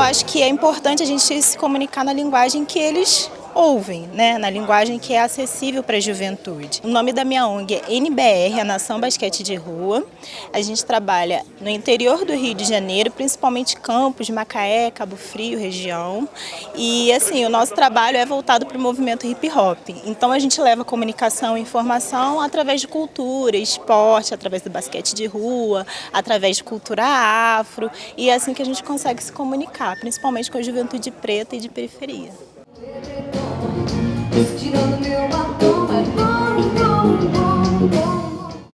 Eu acho que é importante a gente se comunicar na linguagem que eles ouvem, né, na linguagem que é acessível para a juventude. O nome da minha ONG é NBR, a Nação Basquete de Rua. A gente trabalha no interior do Rio de Janeiro, principalmente Campos, Macaé, Cabo Frio, região. E assim, o nosso trabalho é voltado para o movimento hip hop. Então a gente leva comunicação e informação através de cultura, esporte, através do basquete de rua, através de cultura afro. E é assim que a gente consegue se comunicar, principalmente com a juventude preta e de periferia. go up, go up, down, down, down, down.